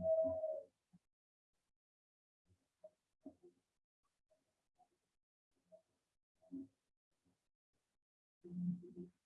Thank you.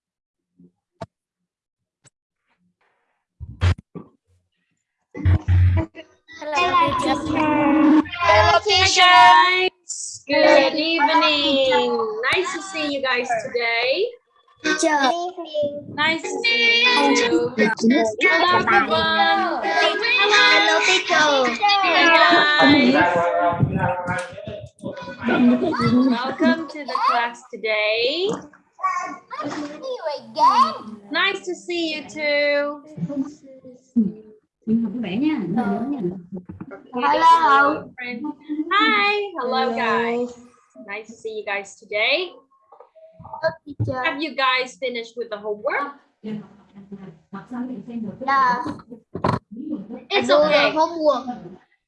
Hello, teacher. Hello, guys. Good evening. Nice to see you guys today. Teacher. Nice to see you. Hello, everyone. Hello, teacher. Hi, guys. Welcome to the class today. Nice to see you too. Mình học vẽ nha, nhớ nha. Hello. Hi. Hello, guys. Nice to see you guys today. Have you guys finished with the homework? Học xong thì xem được. Yeah. It's okay. homework.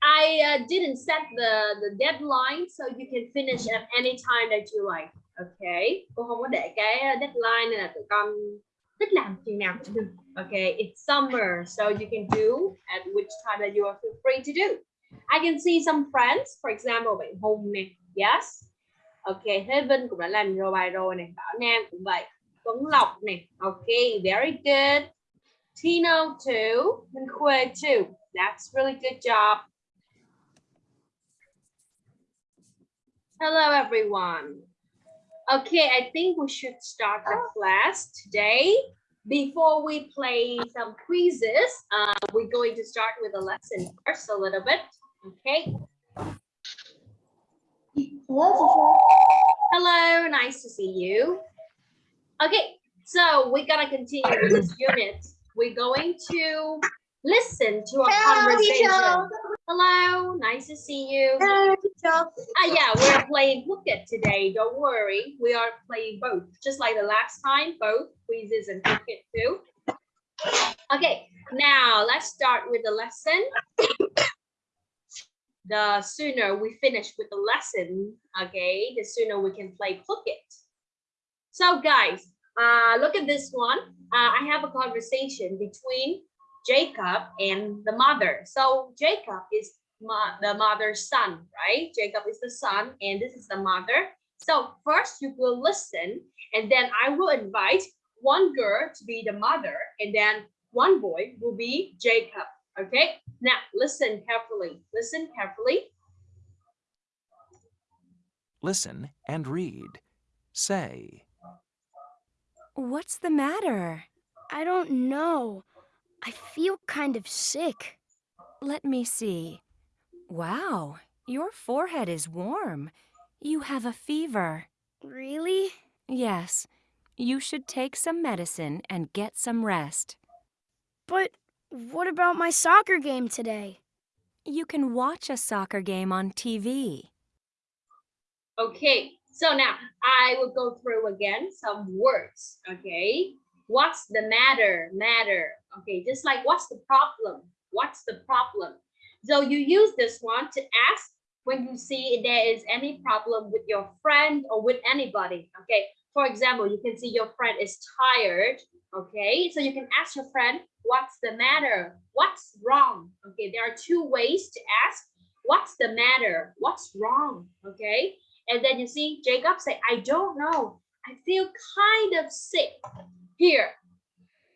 I uh, didn't set the the deadline, so you can finish at any time that you like. Okay. Cô không có để cái deadline nên là tụi con thích làm chừng nào cũng được. Okay. It's summer, so you can do at which time that you are feel free to do. I can see some friends, for example, bạn Hùng nè. Yes. Okay. Thế Vinh cũng đã làm rồi bài rồi nè. Bảo Nam cũng vậy. Tuấn Lộc nè. Okay. Very good. Tino too. Minh Khuê too. That's really good job. Hello, everyone. Okay, I think we should start the class today. Before we play some quizzes, uh, we're going to start with a lesson first a little bit. Okay. Hello. Hello, nice to see you. Okay, so we're gonna continue with this unit. We're going to listen to a Hello, teacher. Hello, nice to see you. Hello, teacher. Ah, yeah, we're playing Blooket today. Don't worry, we are playing both, just like the last time, both quizzes and Blooket too. Okay, now let's start with the lesson. The sooner we finish with the lesson, okay, the sooner we can play Blooket. So guys, uh, look at this one. Uh, I have a conversation between Jacob and the mother. So Jacob is mo- the mother's son, right? Jacob is the son and this is the mother. So first you will listen and then I will invite one girl to be the mother and then one boy will be Jacob. Okay, now listen carefully. Listen carefully. Listen and read. Say. What's the matter? I don't know. I feel kind of sick. Let me see. Wow, your forehead is warm. You have a fever. Really? Yes, you should take some medicine and get some rest. But what about my soccer game today? You can watch a soccer game on TV. Okay, so now I will go through again some words. Okay, what's the matter? Matter. Okay, just like what's the problem? What's the problem? So you use this one to ask when you see there is any problem with your friend or with anybody. Okay, for example, you can see your friend is tired. Okay, so you can ask your friend, what's the matter? What's wrong? Okay, there are two ways to ask. What's the matter? What's wrong? Okay, and then you see Jacob say, I don't know. I feel kind of sick. Here,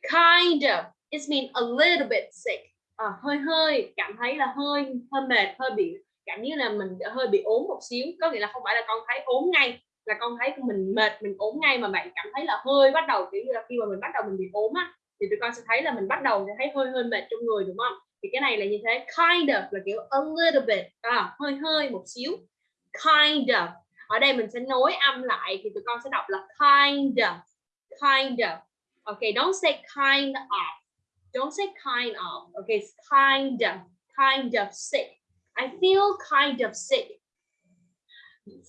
kind of. It means a little bit sick. À, hơi hơi, cảm thấy là hơi hơi mệt, hơi bị cảm như là mình hơi bị ốm một xíu. Có nghĩa là không phải là con thấy ốm ngay, là con thấy mình mệt, mình ốm ngay mà bạn cảm thấy là hơi bắt đầu kiểu như là khi mà mình bắt đầu mình bị ốm á thì tụi con sẽ thấy là mình bắt đầu sẽ thấy hơi hơi mệt trong người đúng không? Thì cái này là như thế, kind of là kiểu a little bit, à, hơi hơi một xíu. Kind of ở đây mình sẽ nối âm lại thì tụi con sẽ đọc là kind of kind of okay don't say kind of don't say kind of. Okay it's kind of kind of sick. I feel kind of sick.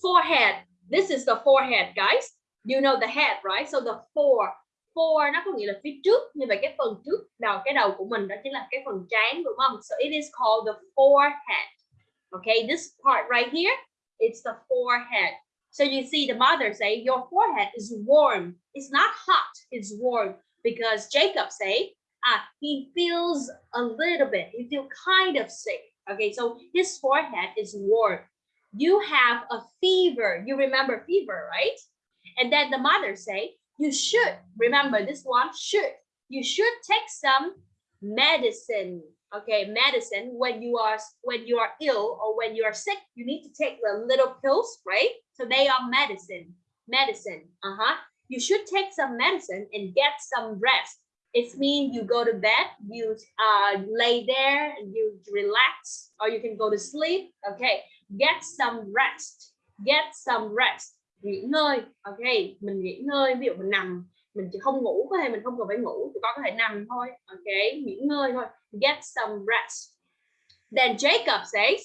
Forehead. This is the forehead guys. You know the head right? So the fore fore nó có nghĩa là phía trước như vậy cái phần trước đầu cái đầu của mình đó chính là cái phần trán đúng không so it is called the forehead. Okay this part right here it's the forehead. So you see the mother say, your forehead is warm. It's not hot, it's warm. Because Jacob say, ah, he feels a little bit, he feel kind of sick. Okay, so his forehead is warm. You have a fever. You remember fever, right? And then the mother say, you should, remember this one, should. You should take some medicine okay medicine when you are when you are ill or when you are sick you need to take the little pills right so they are medicine medicine uh-huh you should take some medicine and get some rest it means you go to bed, you uh lay there, you relax, or you can go to sleep. Okay, get some rest, get some rest. Nghỉ ngơi, okay, mình nghỉ ngơi, ví dụ mình nằm, mình chỉ không ngủ có thể mình không cần phải ngủ, chỉ có thể nằm thôi, okay, nghỉ ngơi thôi, get some rest. Then Jacob says,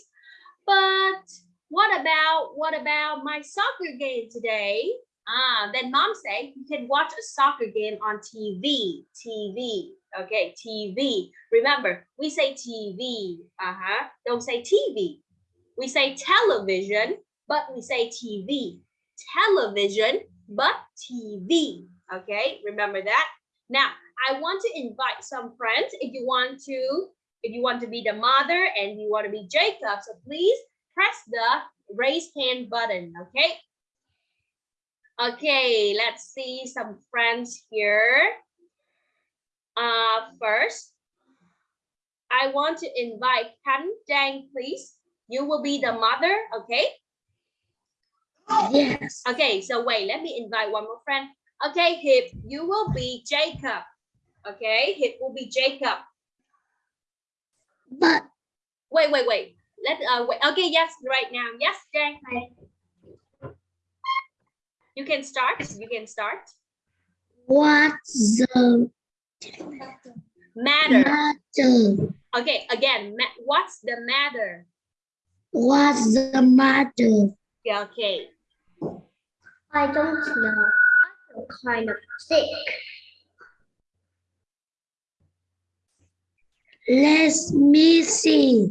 but what about what about my soccer game today? Ah then mom say you can watch a soccer game on TV TV okay TV remember we say TV uh-huh. Don't say TV we say television but we say TV television but TV okay? Remember that? Now i want to invite some friends. If you want to if you want to be the mother and you want to be jacob so please press the raise hand button okay okay let's see some friends here uh first i want to invite Kan Dang please you will be the mother okay Yes. okay so wait let me invite one more friend Okay, Hip, you will be Jacob. Okay, Hip will be Jacob. But Wait, wait, wait. Let uh wait. Okay, yes, right now. Yes, Jang. You can start. You can start. what's the Matter. matter? Okay, again. What's the matter? What's the matter? Yeah, okay. I don't know. I feel kind of sick. Let me see.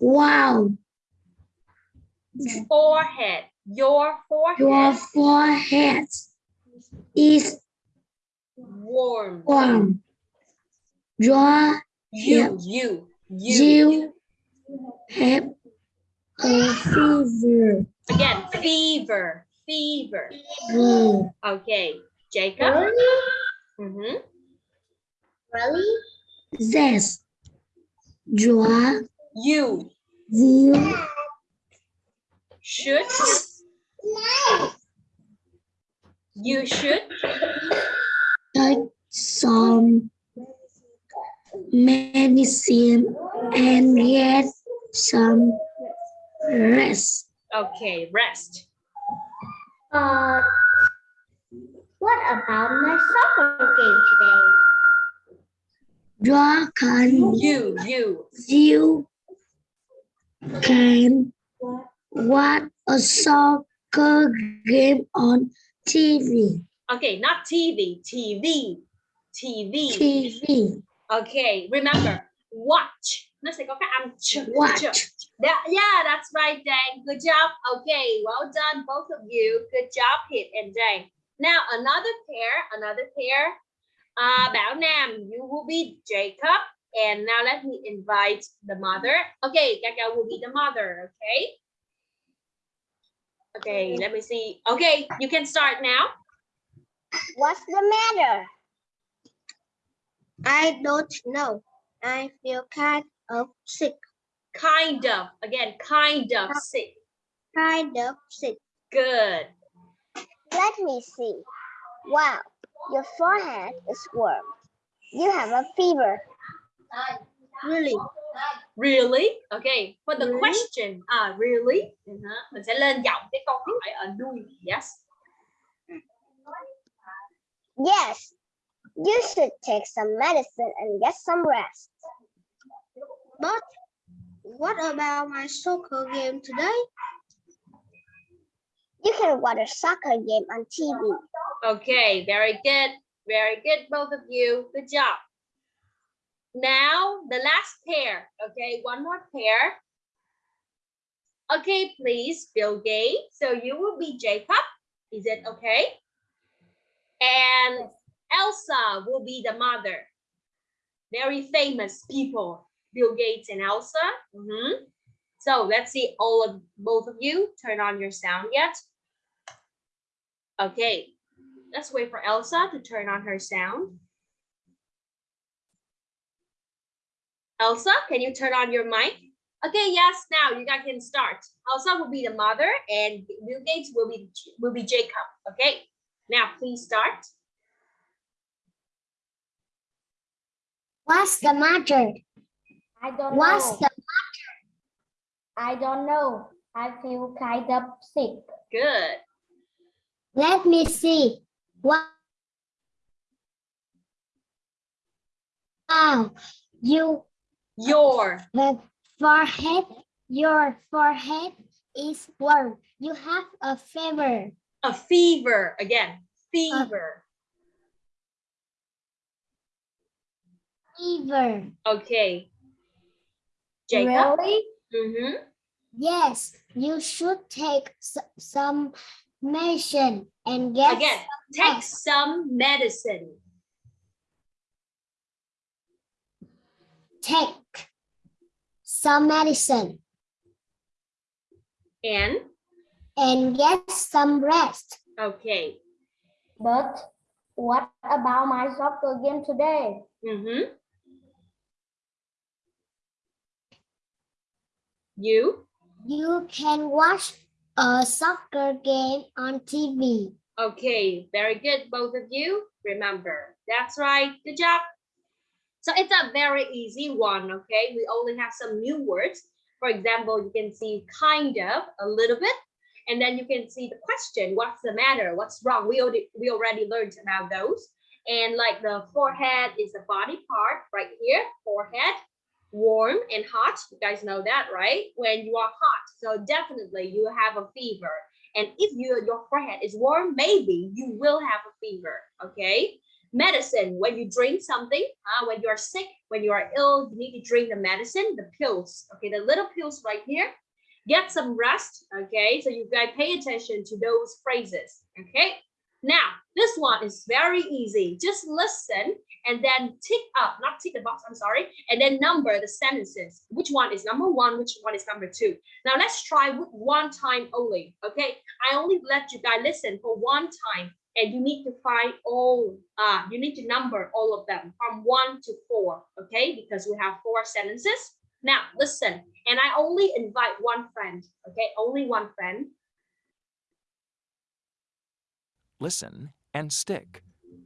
Wow, Forehead. Your forehead your forehead is warm. warm. Your You, you, you. you have a fever. Again, fever, fever. Really? Okay, Jacob. Really? Mm-hmm. Really? Yes. Your You you should You should take some medicine and get some rest. okay rest. Uh, what about my soccer game today? You can You you you can watch a soccer game on TV. okay not TV TV TV. TV. Okay, remember watch. Nó sẽ có cái âm ch. Watch. ch. That, yeah, that's right, Dan. Good job. Okay, well done, both of you. Good job, Hit and Dan. Now another pair, another pair. Uh, Bảo Nam, you will be Jacob. And now let me invite the mother. Okay, Kaka will be the mother. Okay. Okay, let me see. Okay, you can start now. What's the matter? I don't know. I feel kind of sick. Kind of. Again, kind of sick. Kind of sick. Good. Let me see. Wow, your forehead is warm. You have a fever. Really? Really? Okay. For the Really? question, ah, really? Uh-huh. Mình sẽ lên giọng cái câu hỏi ở đuôi. Yes. Yes. You should take some medicine and get some rest. But what about my soccer game today? You can watch a soccer game on TV. Okay. Very good. Very good, both of you. Good job. Now the last pair. Okay, one more pair. Okay, please, Bill Gates. So you will be Jacob. Is it okay? And Elsa will be the mother. Very famous people, Bill Gates and Elsa. Mhm. So let's see all of both of you turn on your sound yet. Okay, let's wait for Elsa to turn on her sound. Elsa, can you turn on your mic? Okay, yes, now you guys can start. Elsa will be the mother and Bill Gates will be will be Jacob. Okay, now please start. What's the matter? I don't What's know. the matter? I don't know. I feel kind of sick. Good. Let me see. Wow. Wow. You Your the forehead, your forehead is warm. You have a fever. a fever again. Fever. Fever. Okay. Jacob. Really? Mm-hmm. Yes, you should take some medicine and get Again, take some medicine. Take some medicine And and get some rest. okay. But what about my soccer game today? Mm-hmm. You You can watch a soccer game on TV. Okay, very good, both of you. Remember, that's right. Good job. So it's a very easy one, okay? We only have some new words. For example, you can see kind of, a little bit, and then you can see the question, what's the matter? What's wrong? We already, we already learned about those. And like the forehead is the body part right here, forehead, warm and hot. You guys know that, right? When you are hot, so definitely you have a fever. And if you, your forehead is warm, maybe you will have a fever, okay? Medicine, when you drink something, uh, when you're sick, when you are ill, you need to drink the medicine, the pills, okay? The little pills right here. Get some rest, okay? So you guys pay attention to those phrases, okay? Now, this one is very easy. Just listen and then tick up, not tick the box, I'm sorry, and then number the sentences. Which one is number one, which one is number two? Now let's try one time only, okay? I only let you guys listen for one time and you need to find all, uh, you need to number all of them from one to four, okay? Because we have four sentences. Now listen, and I only invite one friend, okay? Only one friend. Listen and stick.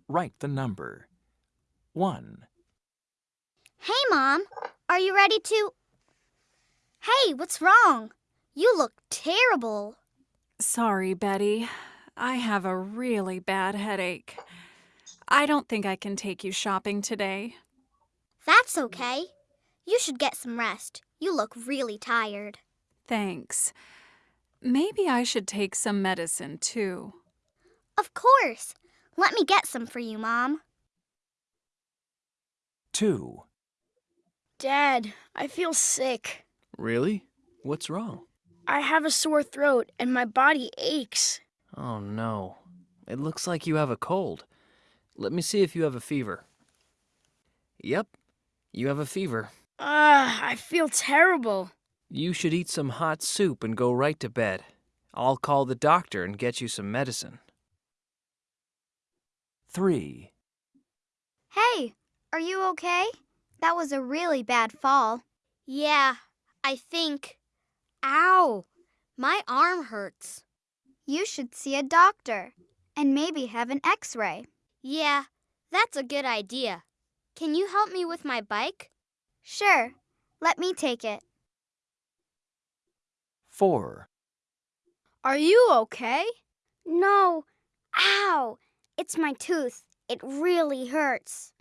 Write the number. 1, Hey, Mom. Are you ready to. Hey, what's wrong? You look terrible. Sorry, Betty. I have a really bad headache. I don't think I can take you shopping today. That's okay. You should get some rest. You look really tired. Thanks. Maybe I should take some medicine too. Of course. Let me get some for you, Mom. 2, Dad, I feel sick. Really? What's wrong? I have a sore throat and my body aches. Oh no. It looks like you have a cold. Let me see if you have a fever. Yep, you have a fever. Ugh, I feel terrible. You should eat some hot soup and go right to bed. I'll call the doctor and get you some medicine. 3, Hey, are you okay? That was a really bad fall. Yeah, I think. Ow! My arm hurts. You should see a doctor and maybe have an x ray. Yeah, that's a good idea. Can you help me with my bike? Sure. Let me take it. 4, Are you okay? No. Ow! It's my tooth. It really hurts.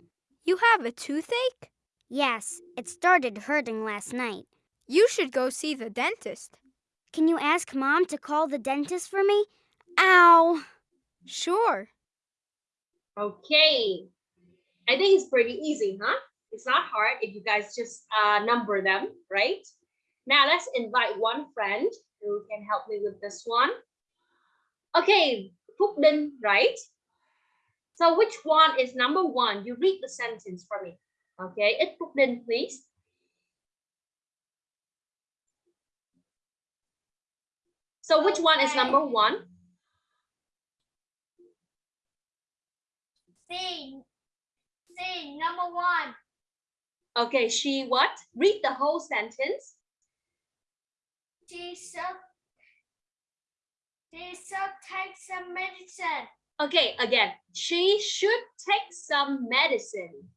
You have a toothache? Yes, it started hurting last night. You should go see the dentist. Can you ask Mom to call the dentist for me? Ow! Sure. Okay. I think it's pretty easy, huh? It's not hard if you guys just uh, number them, right? Now let's invite one friend who can help me with this one. Okay, Phúc Đinh, right? So which one is number one? You read the sentence for me. Okay, it's Phúc Đinh, please. So which one is number one? C. C. Number one. Okay, she what? Read the whole sentence. She should. She should take some medicine. Okay, again, she should take some medicine.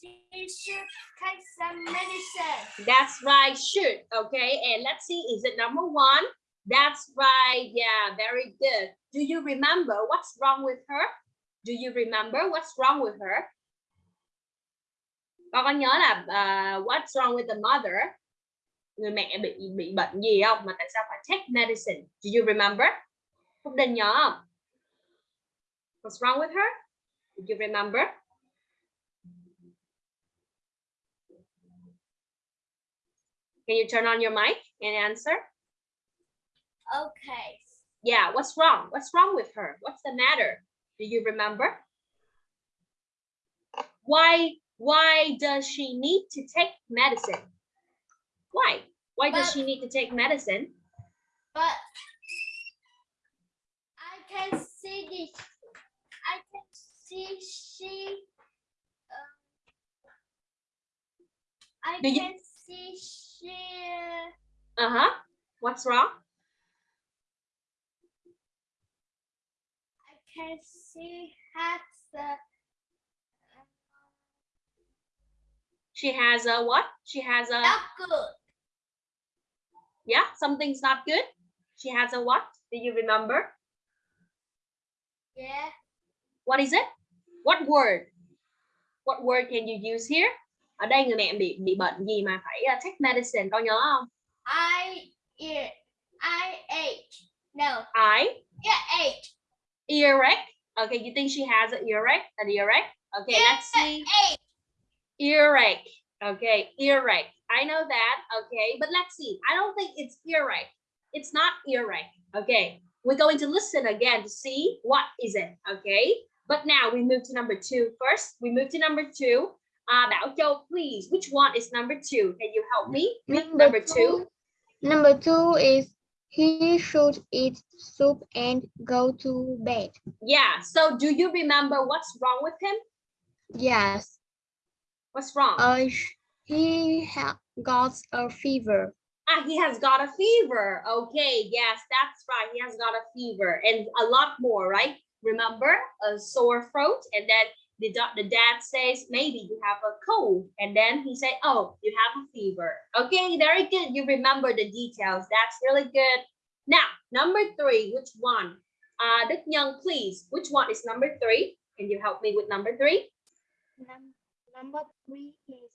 She should take some medicine. That's right, should. Okay, and let's see, is it number one? That's right. Yeah, very good. Do you remember what's wrong with her? Do you remember what's wrong with her? Con có nhớ là uh, what's wrong with the mother? Người mẹ bị bị bệnh gì không? Mà tại sao phải take medicine? Do you remember? Phúc Đinh nhớ không? What's wrong with her? Do you remember? Can you turn on your mic and answer? Okay. Yeah, what's wrong? What's wrong with her? What's the matter? Do you remember? Why why does she need to take medicine? Why? Why does she need to take medicine? But I can see this. I can see she. Uh, I Do you- can see she. Uh-huh. What's wrong? Can see has the. She has a what? She has a Not good. yeah, something's not good. She has a what? Do you remember? Yeah. What is it? What word? What word can you use here? Ở đây người mẹ bị bị bệnh gì mà phải uh, take medicine, con nhớ không? I eat. I ate. No. I Yeah, ate. Earache. Okay, you think she has an earache? An earache? Okay, let's see. Ate. Earache. Okay, earache. I know that. Okay, but let's see. I don't think it's earache. It's not earache. Okay, we're going to listen again to see what is it. Okay, but now we move to number two first. We move to number two. Uh, Bảo Châu, please. Which one is number two? Can you help me? with Number two. Number two is he should eat soup and go to bed. Yeah. So, do you remember what's wrong with him? Yes. What's wrong? Uh, he ha- got a fever. Ah, he has got a fever. Okay, yes, that's right. He has got a fever and a lot more, right? remember a sore throat and then the, the dad says maybe you have a cold. And then he said, oh you have a fever. Okay very good. You remember the details. That's really good. Now number three which one? Uh Đức Nhân please. Which one is number three? Can you help me with number three? Num- number three is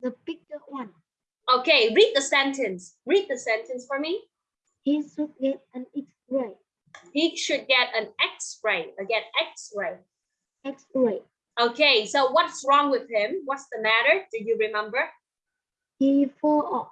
the bigger one. okay read the sentence. Read the sentence for me. He should get an X-ray. he should get an x-ray. Again x-ray X-ray. okay so what's wrong with him what's the matter do you remember He fall off.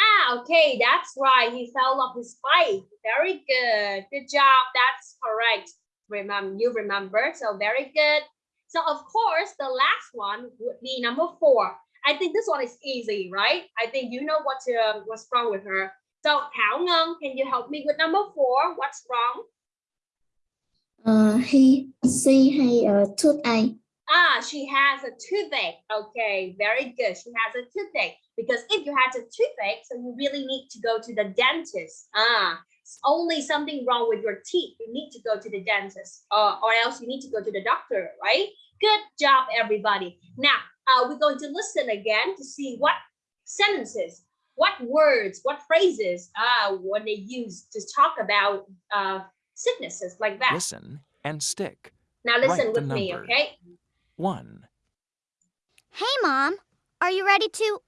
Ah, okay, that's right. He fell off his bike. Very good. Good job. That's correct. Remember, you remember. So very good. So of course, the last one would be number four. I think this one is easy, right? I think you know what um, what's wrong with her. So Ngân, can you help me with number four? What's wrong? Uh, he, she hay a toothache. Ah, she has a toothache. Okay, very good. She has a toothache because if you had a toothache, so you really need to go to the dentist. Ah, it's only something wrong with your teeth. You need to go to the dentist, uh, or else you need to go to the doctor, right? Good job, everybody. Now, uh, we're going to listen again to see what sentences, what words, what phrases, uh, when they use to talk about uh, sicknesses like that. Listen and stick. Now, listen write with me, okay? 1, Hey, Mom, are you ready to?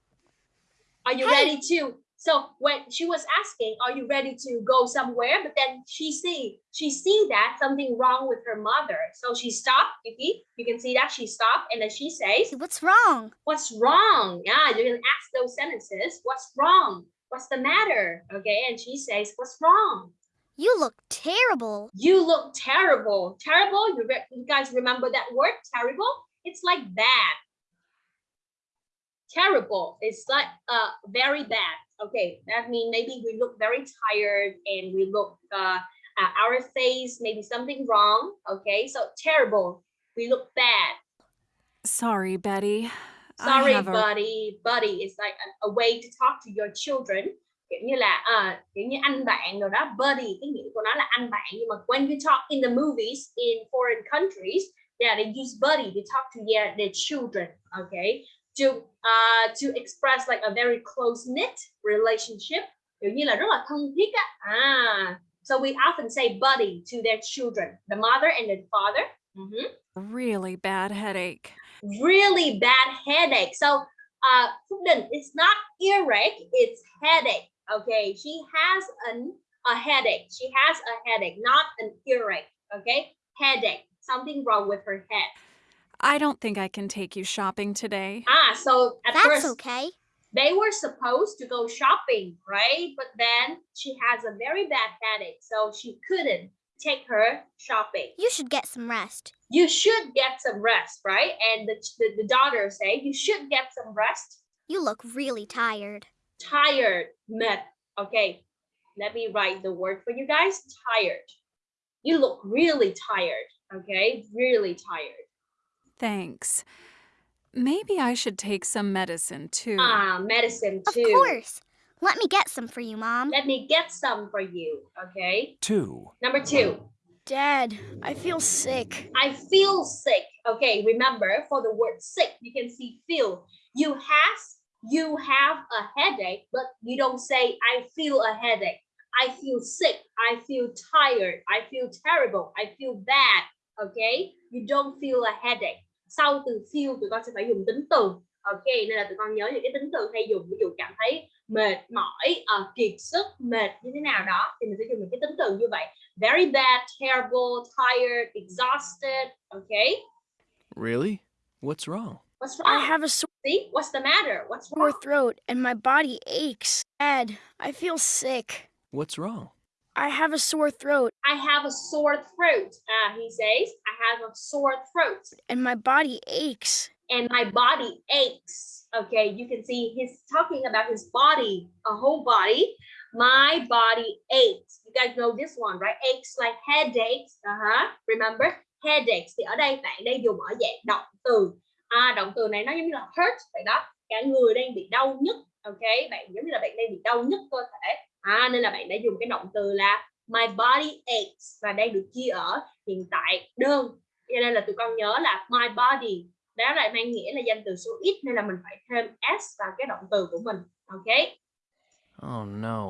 Are you Hey. ready to? So when she was asking, "Are you ready to go somewhere?" But then she see she see that something wrong with her mother, so she stopped. You see, you can see that she stopped, and then she says, What's wrong? "What's wrong?" Yeah, you can ask those sentences. What's wrong? What's the matter? Okay, and she says, "What's wrong?" You look terrible. You look terrible. Terrible. You, re- you guys remember that word? Terrible. It's like bad. Terrible. It's like uh very bad. Okay, that means maybe we look very tired and we look uh, uh our face maybe something wrong. Okay, so terrible. We look bad. Sorry, Betty. Sorry, have a- buddy. Buddy is like a, a way to talk to your children. Kiểu như là à, kiểu như anh bạn rồi đó. Buddy, cái nghĩa của nó là anh bạn. Nhưng mà when you talk in the movies in foreign countries, yeah, they use buddy to talk to their, their children. Okay, to uh, to express like a very close knit relationship. Kiểu như là rất là thân thiết á. À, so we often say buddy to their children, the mother and the father. Mhm really bad headache. really bad headache. So, uh, Phúc Đình, it's not earache, it's headache. Okay, she has an a headache. She has a headache, not an earache. Okay, headache. Something wrong with her head. I don't think I can take you shopping today. Ah, so at That's first okay. they were supposed to go shopping, right? But then she has a very bad headache, so she couldn't take her shopping. You should get some rest. You should get some rest, right? And the, the, the daughter say you should get some rest. You look really tired. Tired mệt okay let me write the word for you guys tired you look really tired okay really tired Thanks. Maybe I should take some medicine too. ah medicine too. Of course. Let me get some for you, Mom. let me get some for you okay 2, number two Dad, I feel sick. i feel sick okay remember for the word sick you can see feel you has you have a headache but you don't say i feel a headache. I feel sick i feel tired i feel terrible i feel bad okay? You don't feel a headache. Sau từ feel tụi con sẽ phải dùng tính từ ok nên là tụi con nhớ những cái tính từ hay dùng ví dụ cảm thấy mệt mỏi ờ, kiệt sức mệt như thế nào đó thì mình sẽ dùng những cái tính từ như vậy. Very bad terrible tired exhausted okay? Really? What's wrong? what's I wrong? have a sore see what's the matter what's wrong throat and my body aches. Dad, I feel sick. What's wrong? I have a sore throat I have a sore throat uh, he says I have a sore throat and my body aches. and my body aches. Okay, you can see he's talking about his body, a whole body. My body aches. You guys know this one, right? Aches like headaches. Uh-huh. Remember? Headaches. Thì ở đây bạn đang dùng ở dạng động từ. À, động từ này nó giống như là hurt vậy đó. Cả người đang bị đau nhức. Ok, bạn giống như là bạn đang bị đau nhức cơ thể. À, nên là bạn đã dùng cái động từ là my body aches và đang được chia ở hiện tại đơn cho nên là tụi con nhớ là my body đó lại mang nghĩa là danh từ số ít nên là mình phải thêm s vào cái động từ của mình ok Oh no.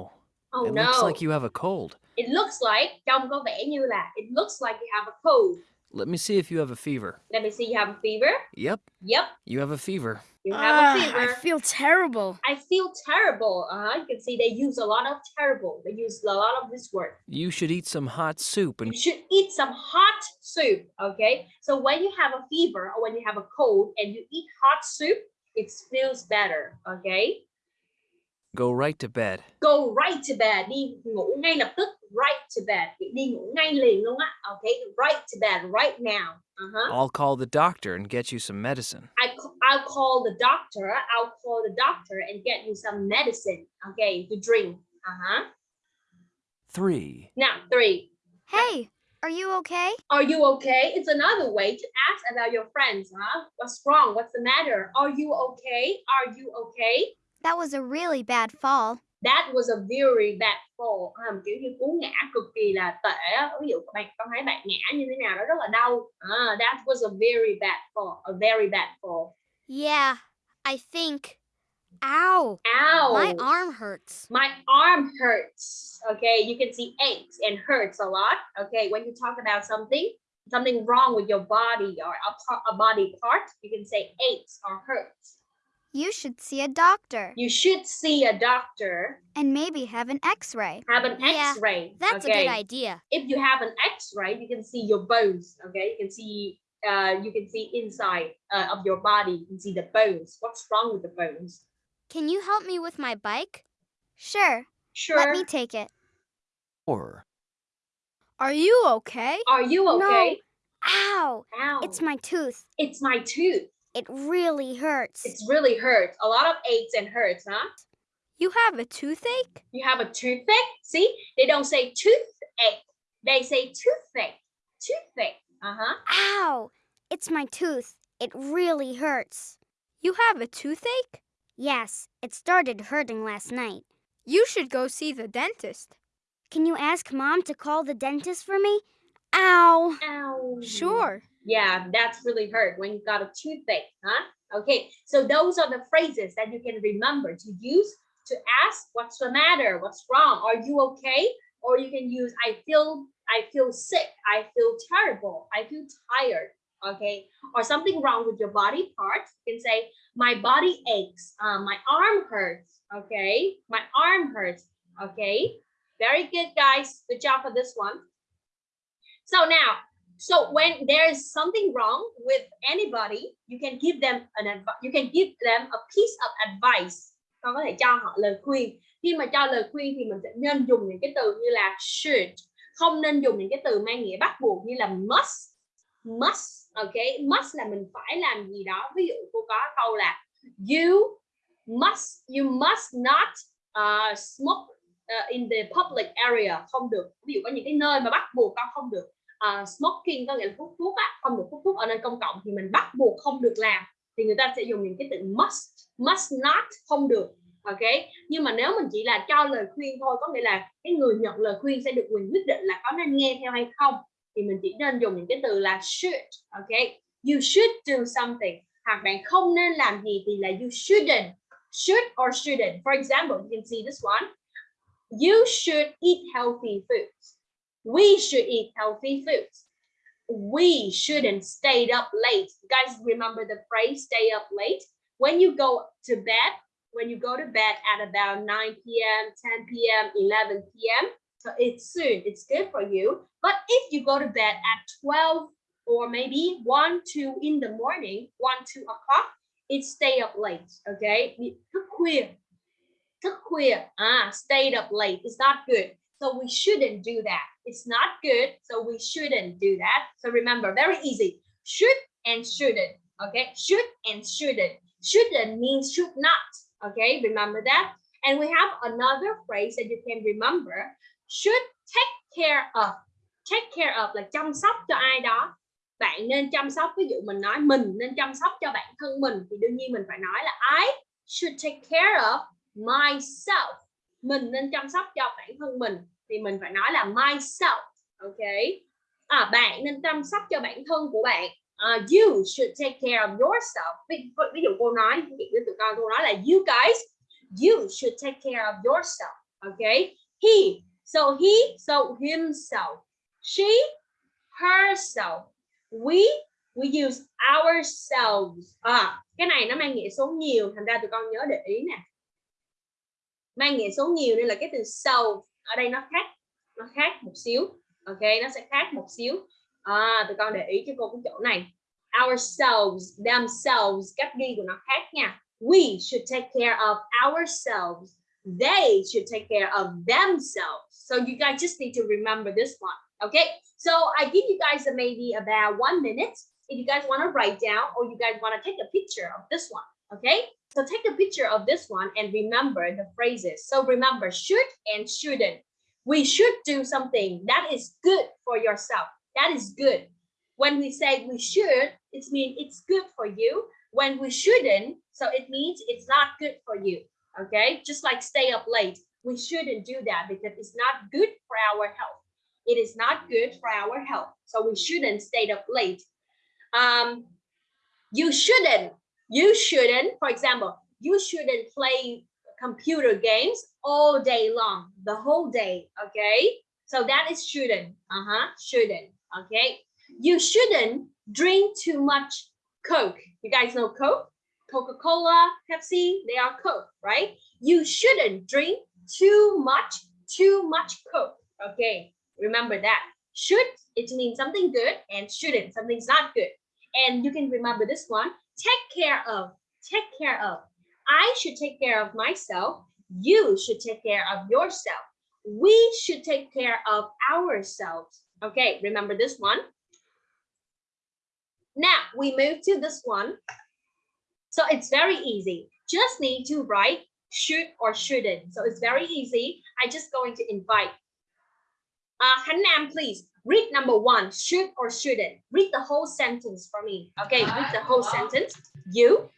oh it no looks like you have a cold. it looks like trông có vẻ như là it looks like you have a cold Let me see if you have a fever. let me see you have a fever Yep, yep you have a fever. you have a Ah, fever I feel terrible. I feel terrible. Uh-huh. You can see they use a lot of terrible. They use a lot of this word. You should eat some hot soup and You should eat some hot soup. Okay. So when you have a fever or when you have a cold and you eat hot soup, it feels better. Okay. Go right to bed. Go right to bed. Đi ngủ ngay lập tức. Right to bed. Đi ngủ ngay liền luôn á. Okay. Right to bed right now. Uh-huh. I'll call the doctor and get you some medicine. I, I'll call the doctor. I'll call the doctor and get you some medicine. Okay, to drink. Uh-huh. Three. Now three. Hey, are you okay? Are you okay? It's another way to ask about your friends, huh? What's wrong? What's the matter? Are you okay? Are you okay? That was a really bad fall. That was a very bad fall. À, kiểu như cú ngã cực kỳ là tệ. Ví dụ bạn con thấy bạn ngã như thế nào đó rất là đau. À, that was a very bad fall. A very bad fall. Yeah, I think. Ow! Ow! My arm hurts. My arm hurts. Okay, you can see aches and hurts a lot. Okay, when you talk about something, something wrong with your body or a, part, a body part, you can say aches or hurts. You should see a doctor You should see a doctor. and maybe have an x ray. Have an X-ray. Yeah, That's okay? a good idea. If you have an X-ray, you can see your bones. Okay, you can see. Uh, you can see inside uh, of your body. You can see the bones. What's wrong with the bones? Can you help me with my bike? Sure. Sure. Let me take it. Four. Are you okay? Are you okay? No. Ow! Ow! It's my tooth. it's my tooth. It really hurts. It's really hurts. A lot of aches and hurts, huh? You have a toothache? You have a toothache. See, they don't say toothache. They say toothache. Toothache. Uh huh. Ow! It's my tooth. It really hurts. You have a toothache? Yes, it started hurting last night. You should go see the dentist. Can you ask mom to call the dentist for me? Ow! Ow. Sure. Yeah, that's really hurt when you got a toothache, huh? Okay, so those are the phrases that you can remember to use to ask what's the matter, what's wrong, are you okay? Or you can use I feel I feel sick, I feel terrible, I feel tired, okay? Or something wrong with your body part, you can say my body aches, uh, my arm hurts, okay? My arm hurts, okay? Very good, guys. Good job for this one. So now, so when there's something wrong with anybody, you can give them an. You can give them a piece of advice. Con có thể cho họ lời khuyên. Khi mà cho lời khuyên thì mình sẽ nên dùng những cái từ như là should, không nên dùng những cái từ mang nghĩa bắt buộc như là must, must. Okay, must là mình phải làm gì đó. Ví dụ cô có câu là you must, you must not uh, smoke uh, in the public area không được ví dụ có những cái nơi mà bắt buộc con không được uh, smoking có nghĩa là hút thuốc á không được hút thuốc ở nơi công cộng thì mình bắt buộc không được làm. Thì người ta sẽ dùng những cái từ must must not không được ok? Nhưng mà nếu mình chỉ là cho lời khuyên thôi có nghĩa là cái người nhận lời khuyên sẽ được quyền quyết định là có nên nghe theo hay không thì mình chỉ nên dùng những cái từ là should ok? You should do something. Hoặc bạn không nên làm gì thì là you shouldn't should or shouldn't. For example you can see this one. You should eat healthy foods. We should eat healthy foods. We shouldn't stay up late. You guys remember the phrase stay up late? When you go to bed, when you go to bed at about 9 p.m., 10 p.m., 11 p.m., so it's soon, it's good for you. But if you go to bed at 12 or maybe 1, 2 in the morning, 1, 2 o'clock, it's stay up late, okay? Thức khuya, ah, stayed up late. It's not good. So we shouldn't do that. It's not good. So we shouldn't do that. So remember, very easy. Should and shouldn't. Okay. Should and shouldn't. Shouldn't means should not. Okay. Remember that. And we have another phrase that you can remember. Should take care of. Take care of là chăm sóc cho ai đó. Bạn nên chăm sóc. Ví dụ mình nói mình nên chăm sóc cho bản thân mình. Thì đương nhiên mình phải nói là I should take care of myself mình nên chăm sóc cho bản thân mình thì mình phải nói là myself ok? À, bạn nên chăm sóc cho bản thân của bạn. Uh, you should take care of yourself. Ví, ví dụ cô nói ví dụ tụi con cô nói là you guys you should take care of yourself ok? he so he so himself. She herself. We we use ourselves. À cái này nó mang nghĩa số nhiều thành ra tụi con nhớ để ý nè mang nghĩa số nhiều nên là cái từ self ở đây nó khác nó khác một xíu. Ok nó sẽ khác một xíu. À, tụi con để ý cho cô cái chỗ này. Ourselves themselves cách ghi của nó khác nha. We should take care of ourselves. They should take care of themselves. So you guys just need to remember this one. Okay so i give you guys maybe about one minute. If you guys want to write down or you guys want to take a picture of this one. Okay? So take a picture of this one and remember the phrases. So remember should and shouldn't. We should do something that is good for yourself. That is good. When we say we should it means it's good for you. When we shouldn't so it means it's not good for you. Okay? Just like stay up late. We shouldn't do that because it's not good for our health. It is not good for our health. So we shouldn't stay up late. Um you shouldn't you shouldn't for example you shouldn't play computer games all day long the whole day okay? So that is shouldn't uh-huh shouldn't okay? You shouldn't drink too much coke. You guys know coke? Coca-cola pepsi they are coke right? You shouldn't drink too much too much coke okay? Remember that. Should it means something good and shouldn't something's not good. And you can remember this one take care of take care of. I should take care of myself. You should take care of yourself. We should take care of ourselves. Okay remember this one? Now we move to this one. So it's very easy. Just need to write should or shouldn't. So it's very easy. I just going to invite. Uh Khánh Nam, please read number one should or shouldn't read the whole sentence for me okay read the whole sentence you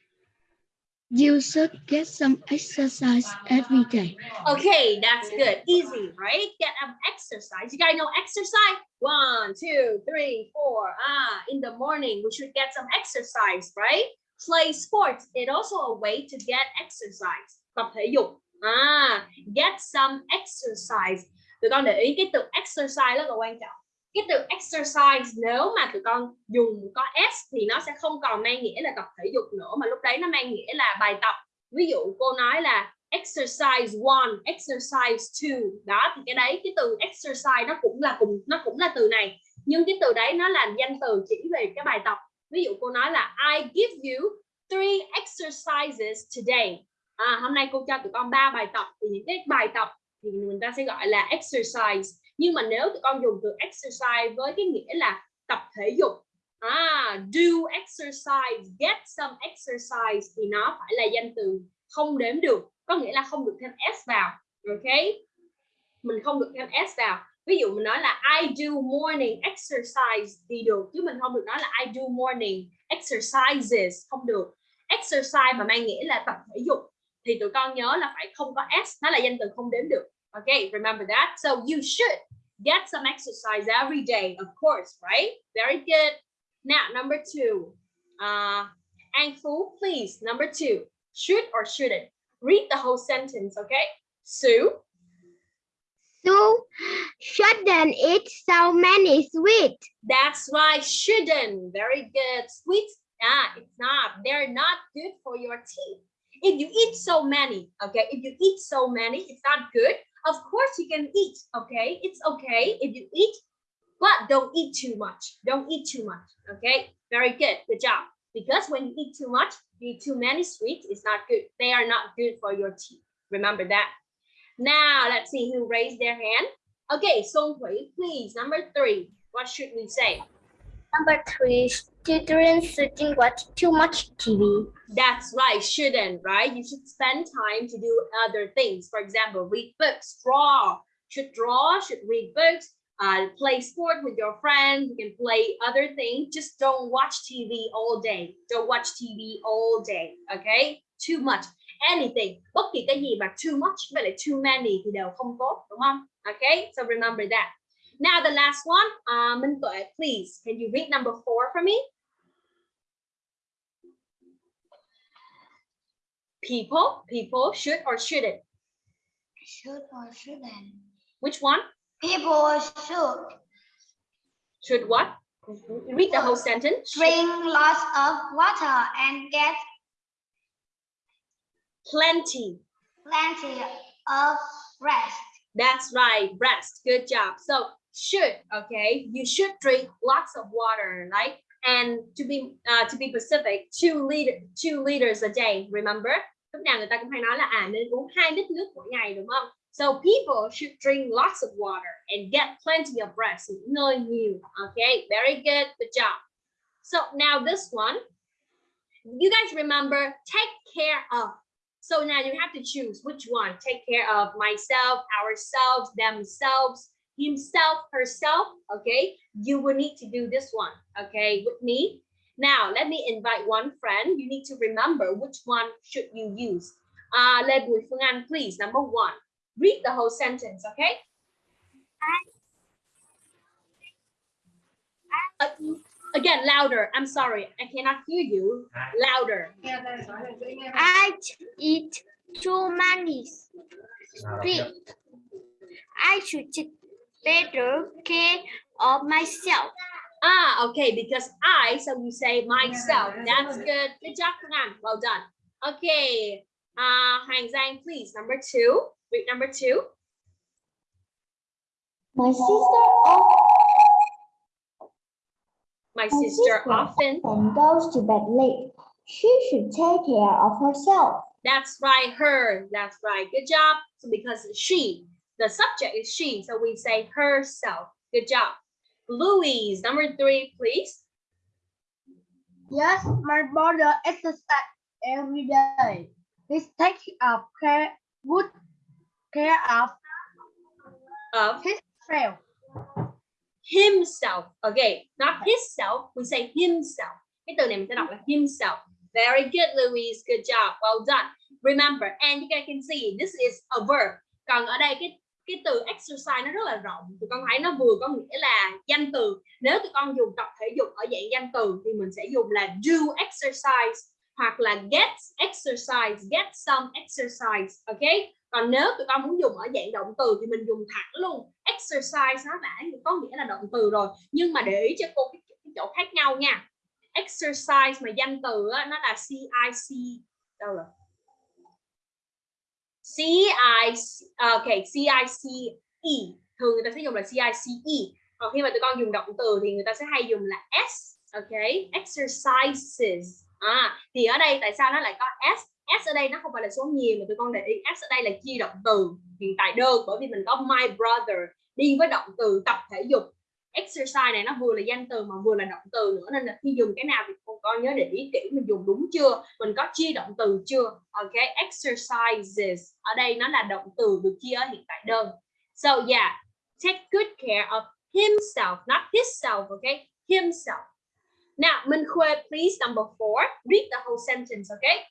You should get some exercise every day. Okay, that's good. Easy, right? Get an exercise. You guys know exercise? One, two, three, four. Ah, in the morning, we should get some exercise, right? Play sports. It also a way to get exercise. Tập thể dục. À, get some exercise. Tụi con để ý cái từ exercise rất là quan trọng. Cái từ exercise nếu mà tụi con dùng có s thì nó sẽ không còn mang nghĩa là tập thể dục nữa mà lúc đấy nó mang nghĩa là bài tập. Ví dụ cô nói là exercise one, exercise two. Đó thì cái đấy cái từ exercise nó cũng là cùng nó cũng là từ này. Nhưng cái từ đấy nó là danh từ chỉ về cái bài tập. Ví dụ cô nói là I give you three exercises today. À, hôm nay cô cho tụi con ba bài tập thì những cái bài tập thì người ta sẽ gọi là exercise nhưng mà nếu tụi con dùng từ exercise với cái nghĩa là tập thể dục à, do exercise get some exercise thì nó phải là danh từ không đếm được có nghĩa là không được thêm s vào ok? Mình không được thêm s vào. Ví dụ mình nói là I do morning exercise thì được chứ mình không được nói là I do morning exercises không được. Exercise mà mang nghĩa là tập thể dục thì tụi con nhớ là phải không có s nó là danh từ không đếm được. Okay, remember that. So you should get some exercise every day, of course, right? Very good. Now, number two. Uh, Anh Fu, please. Number two. Should or shouldn't? Read the whole sentence, okay? Sue. Sue shouldn't eat so many sweets. That's why shouldn't. Very good. Sweets, ah, it's not. They're not good for your teeth. If you eat so many, okay, if you eat so many, it's not good. Of course you can eat, okay? It's okay if you eat, but don't eat too much. Don't eat too much, okay? Very good, good job. Because when you eat too much, you eat too many sweets, it's not good. They are not good for your teeth. Remember that. Now, let's see who raised their hand. Okay, Song please, number three. What should we say? Number three, children shouldn't watch too much TV. That's right, shouldn't, right? You should spend time to do other things. For example, read books, draw, should draw, should read books, uh, play sport with your friends, you can play other things. Just don't watch TV all day. Don't watch TV all day, okay? Too much. anything bất kỳ cái gì mà too much với lại too many thì đều không tốt đúng không okay so remember that now the last one uh, Minh Tuệ please can you read number four for me people people should or shouldn't Should or shouldn't? which one People should should what read the whole sentence drink lots of water and get plenty plenty of rest. That's right, rest. Good job. So should, okay, you should drink lots of water, right? And to be uh, to be specific, two liter two liters a day. Remember? Lúc nào người ta cũng hay nói là à nên uống hai lít nước mỗi ngày đúng không? So people should drink lots of water and get plenty of rest. Ngơi nhiều. Okay, very good. Good job. So now this one, you guys remember take care of. So now you have to choose which one. Take care of myself, ourselves, themselves, himself, herself. Okay, you will need to do this one. Okay, with me. Now let me invite one friend. You need to remember which one should you use. Uh, Lê Bùi Phương please. Number one, read the whole sentence. Okay. Uh, again, louder. I'm sorry, I cannot hear you. Louder. I eat too many sweets. I should take better care of myself. Ah, okay, because I, so you say myself. That's good. Good job, Phương Well done. Okay, uh, Hoàng Giang, please. Number two. Read number two. My sister often My sister often. goes to bed late. She should take care of herself. That's right, her. That's right. Good job. So because she, the subject is she, so we say herself. Good job. Louise, number three, please. Yes, my brother exercise every day. He takes of care, good care of Of himself. himself. Okay, not himself. We say himself. Cái từ này mình sẽ đọc là himself. Very good, Louise. Good job. Well done. Remember, and you guys can see this is a verb. Còn ở đây cái cái từ exercise nó rất là rộng. Tụi con thấy nó vừa có nghĩa là danh từ. Nếu tụi con dùng tập thể dục ở dạng danh từ thì mình sẽ dùng là do exercise hoặc là get exercise, get some exercise. ok? Còn nếu tụi con muốn dùng ở dạng động từ thì mình dùng thẳng luôn. Exercise nó đã có nghĩa là động từ rồi. Nhưng mà để ý cho cô cái, cái chỗ khác nhau nha. Exercise mà danh từ á, nó là CIC đâu rồi? C I, à, okay, E Thường người ta sẽ dùng là CICE. Còn khi mà tụi con dùng động từ thì người ta sẽ hay dùng là S. Okay, exercises. À, thì ở đây tại sao nó lại có S? S ở đây nó không phải là số nhiều mà tụi con để ý S ở đây là chi động từ hiện tại đơn bởi vì mình có my brother đi với động từ tập thể dục exercise này nó vừa là danh từ mà vừa là động từ nữa. Nên là khi dùng cái nào thì con con nhớ để ý kỹ mình dùng đúng chưa? Mình có chia động từ chưa? Ok, exercises. Ở đây nó là động từ được chia ở hiện tại đơn. So, yeah, take good care of himself, not himself okay himself. Now, Minh Khuê, please, number four, read the whole sentence okay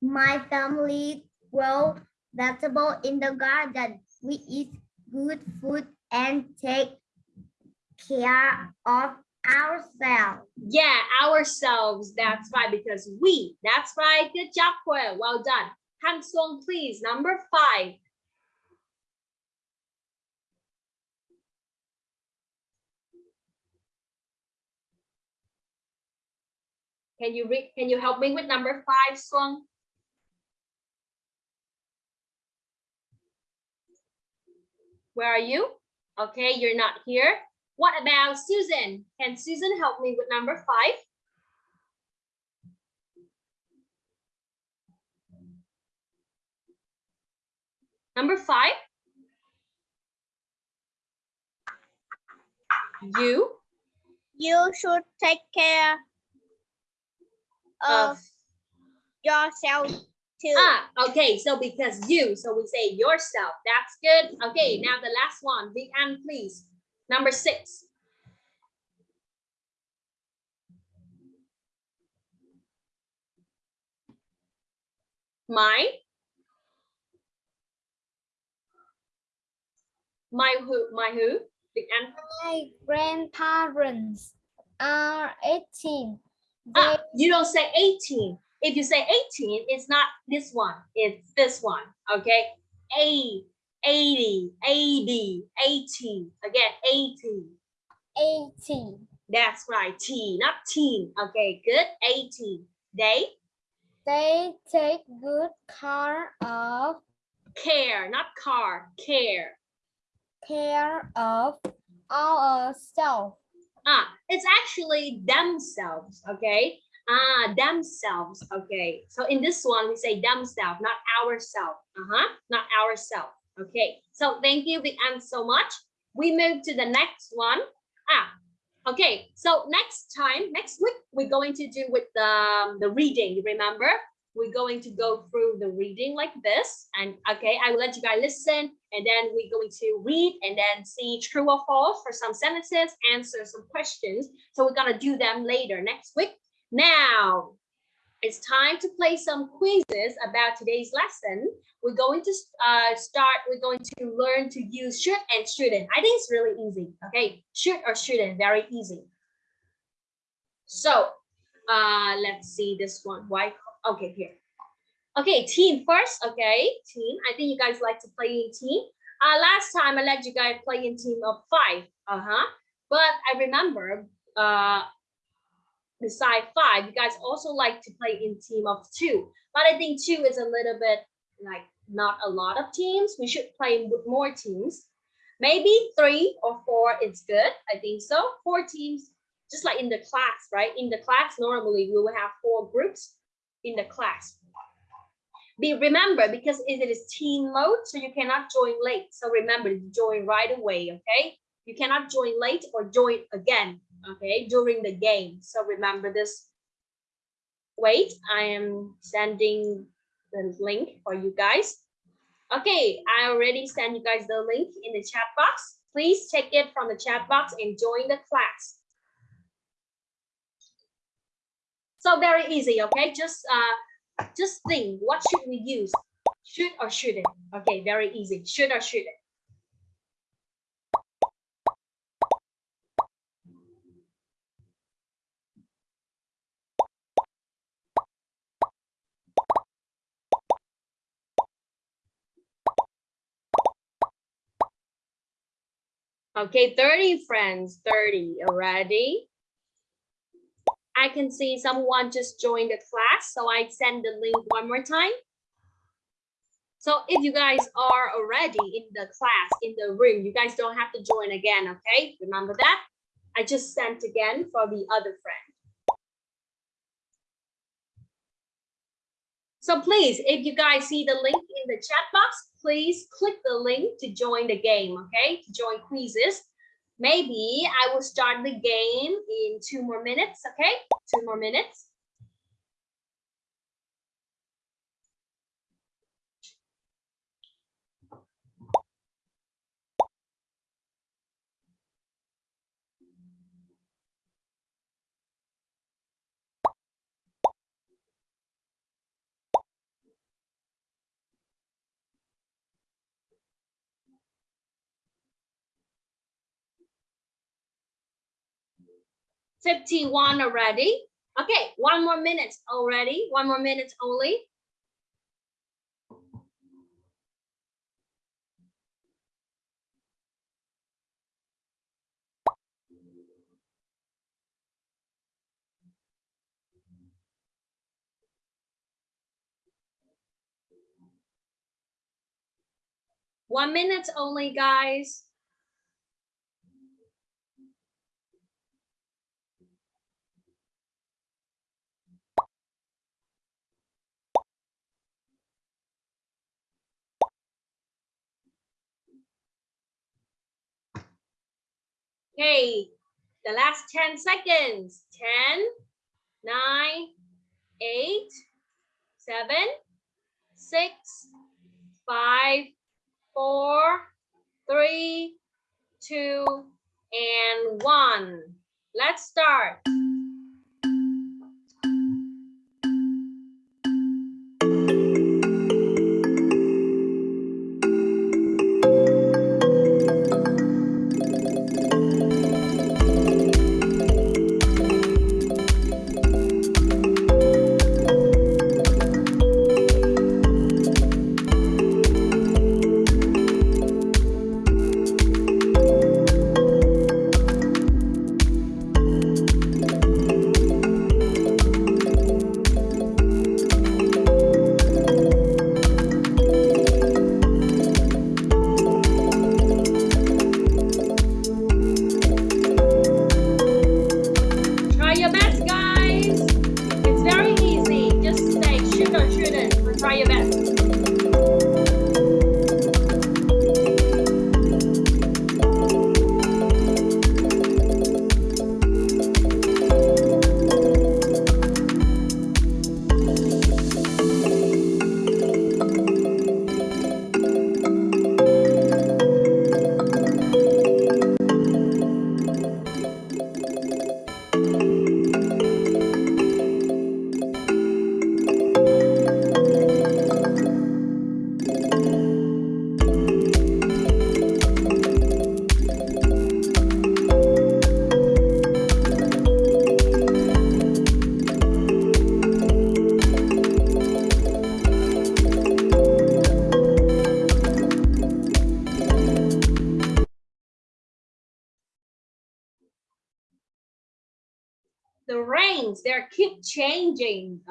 My family grow vegetable in the garden. We eat good food and take care of ourselves. Yeah, ourselves. That's right, because we. That's right. Good job, Khuê. Well done. Han Song, please. Number five. Can you read? Can you help me with number five, Song? Where are you? Okay, you're not here. What about Susan? Can Susan help me with number five? Number five. You You should take care of of yourself ah okay so because you so we say yourself that's good. Okay now the last one big Ann please. Number six. My my who my who? Big An My grandparents are 18. They, ah, you don't say 18 if you say 18 it's not this one it's this one okay? A 80 80 18 again 18 18. that's right T not teen okay good 18 they? They take good care of care not car care. Care of ourselves. ah it's actually themselves okay ah themselves. Okay. So in this one we say themselves not ourselves uh-huh. Not ourselves okay. So thank you big Ann so much. We move to the next one. Ah okay. So next time next week we're going to do with the the reading remember? We're going to go through the reading like this. And okay i will let you guys listen and then we're going to read and then see true or false for some sentences answer some questions. So we're going to do them later next week now it's time to play some quizzes about today's lesson. We're going to uh, start we're going to learn to use should and shouldn't. I think it's really easy okay? Should or shouldn't very easy. So uh let's see this one. Why okay here. Okay team first okay? Team i think you guys like to play in team. Uh last time i let you guys play in team of five uh-huh. But i remember uh beside five. You guys also like to play in team of two. But i think two is a little bit like not a lot of teams. We should play with more teams. Maybe three or four is good i think so. Four teams just like in the class right? In the class normally we will have four groups in the class. Be remember because it is team mode so you cannot join late. So remember join right away okay? You cannot join late or join again okay during the game. So remember this. Wait i am sending the link for you guys. Okay i already sent you guys the link in the chat box. Please take it from the chat box and join the class. So very easy okay? Just uh just think what should we use? Should or shouldn't? Okay very easy. Should or shouldn't Okay, 30 friends, 30 already. I can see someone just joined the class, so I send the link one more time. So if you guys are already in the class, in the room, you guys don't have to join again, okay? Remember that? I just sent again for the other friend. So please, if you guys see the link in the chat box, please click the link to join the game, okay? To join quizzes. Maybe I will start the game in two more minutes, okay? Two more minutes. Fifty-one already. Okay, one more minute already. One more minute only. One minute only, guys. Okay, the last 10 seconds. 10, 9, 8, 7, 6, 5, 4, 3, 2, and 1. Let's start.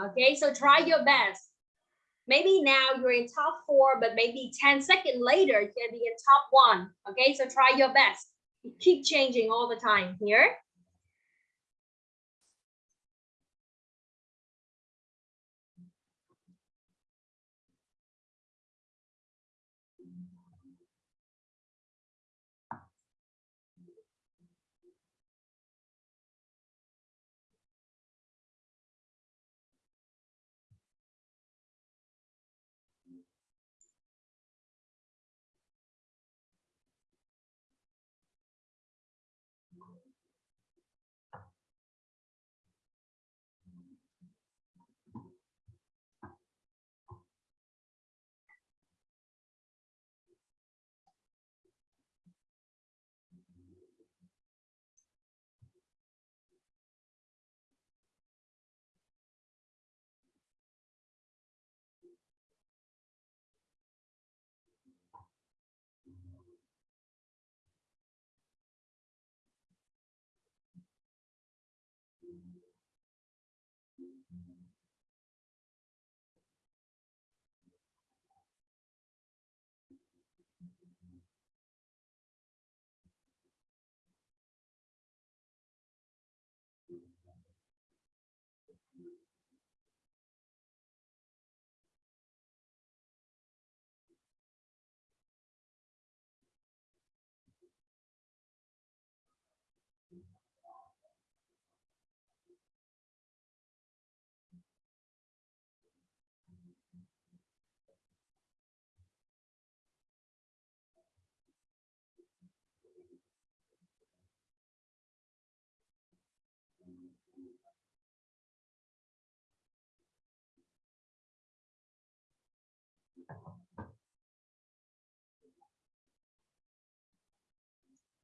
Okay, so try your best. Maybe now you're in top four, but maybe 10 seconds later, you can be in top one. Okay, so try your best. Keep changing all the time here.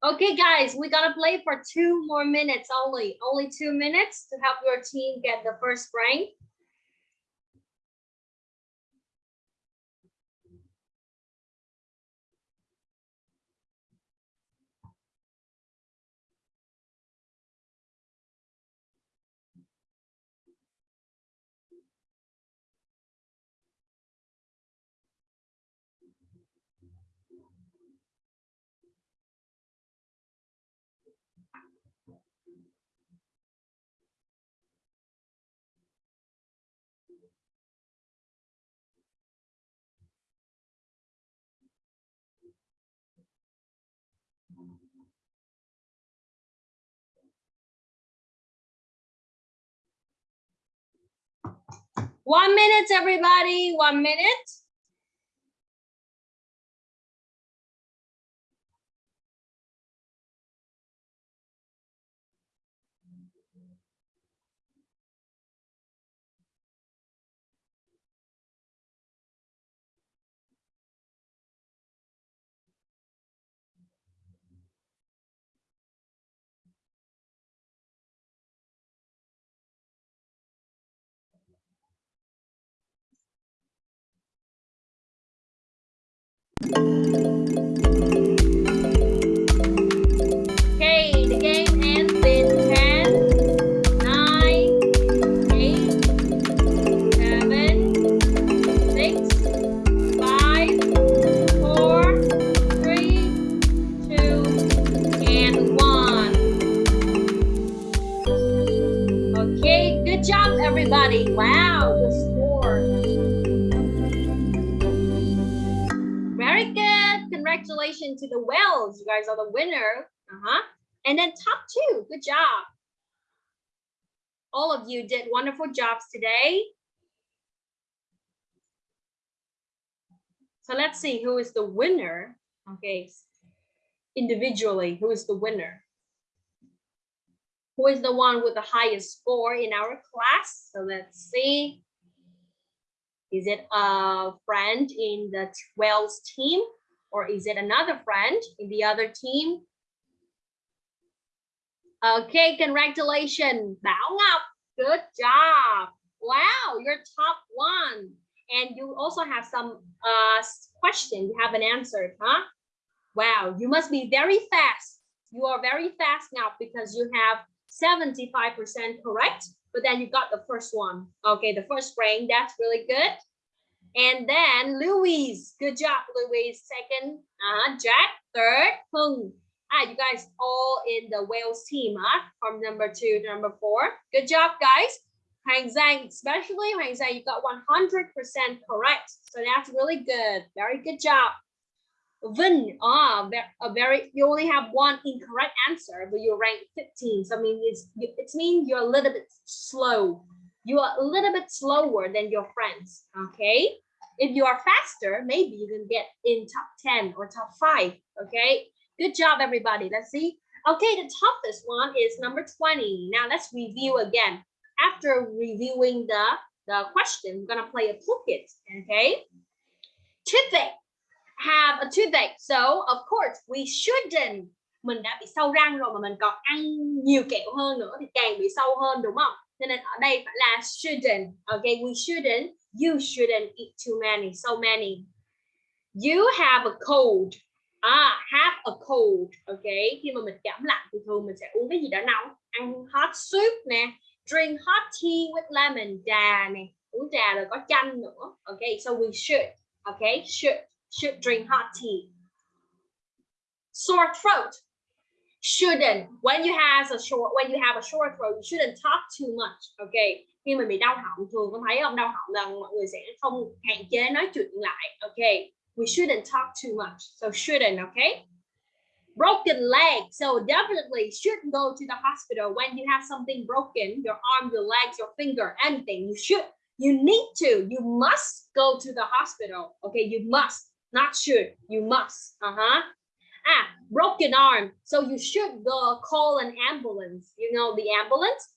Okay, guys, we're gonna play for two more minutes only. Only two minutes to help your team get the first rank. One minute, everybody. One minute. Congratulations to the Wells. You guys are the winner. Uh-huh. And then top two. Good job. All of you did wonderful jobs today. So let's see who is the winner. Okay. Individually, who is the winner? Who is the one with the highest score in our class? So let's see. Is it a friend in the Wells team or is it another friend in the other team? Okay, congratulations, Bảo Ngọc. Good job. Wow, you're top one. And you also have some uh, question you haven't answered, huh? Wow, you must be very fast. You are very fast now because you have 75% correct, but then you got the first one. Okay, the first rank, that's really good. And then Louise, good job, Louise. Second, uh, Jack. Third, Hung. Ah, you guys all in the Wales team, huh? From number two to number four. Good job, guys. Hoàng Giang, especially Hoàng Giang, you got 100% correct. So that's really good. Very good job. Vin, ah, a very, you only have one incorrect answer, but you rank 15. So I mean, it's, it means you're a little bit slow. You are a little bit slower than your friends, okay? If you are faster, maybe you can get in top 10 or top five, okay? Good job, everybody. Let's see. Okay, the toughest one is number 20. Now let's review again. After reviewing the, the question, we're gonna play a pocket, okay? Toothache have a toothache. So of course we shouldn't mình đã bị sâu răng rồi mà mình còn ăn nhiều kẹo hơn nữa thì càng bị sâu hơn đúng không? Cho nên ở đây phải là shouldn't. Okay, we shouldn't. You shouldn't eat too many, so many. You have a cold. À, have a cold. Okay, khi mà mình cảm lạnh thì thường mình sẽ uống cái gì đó nóng. Ăn hot soup nè. Drink hot tea with lemon. Trà nè. Uống trà rồi có chanh nữa. Okay, so we should. Okay, should should drink hot tea. Sore throat shouldn't when you have a short when you have a sore throat you shouldn't talk too much okay khi mình bị đau họng, thường có thấy ông đau họng là mọi người sẽ không hạn chế nói chuyện lại okay we shouldn't talk too much, so shouldn't okay broken leg so definitely shouldn't go to the hospital when you have something broken, your arm, your legs, your finger, anything, you should, you need to, you must go to the hospital okay you must, not should, you must, uh-huh. Ah broken arm, so you should go call an ambulance, you know the ambulance?